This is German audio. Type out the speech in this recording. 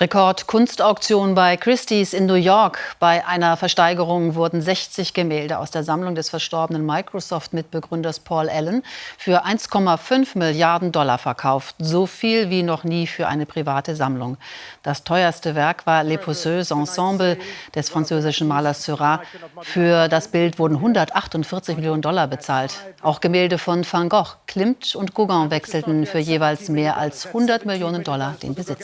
Rekord-Kunstauktion bei Christie's in New York. Bei einer Versteigerung wurden 60 Gemälde aus der Sammlung des verstorbenen Microsoft-Mitbegründers Paul Allen für 1,5 Milliarden Dollar verkauft. So viel wie noch nie für eine private Sammlung. Das teuerste Werk war Les Pousseux Ensemble des französischen Malers Seurat. Für das Bild wurden 148 Millionen Dollar bezahlt. Auch Gemälde von Van Gogh, Klimt und Gauguin wechselten für jeweils mehr als 100 Millionen Dollar den Besitz.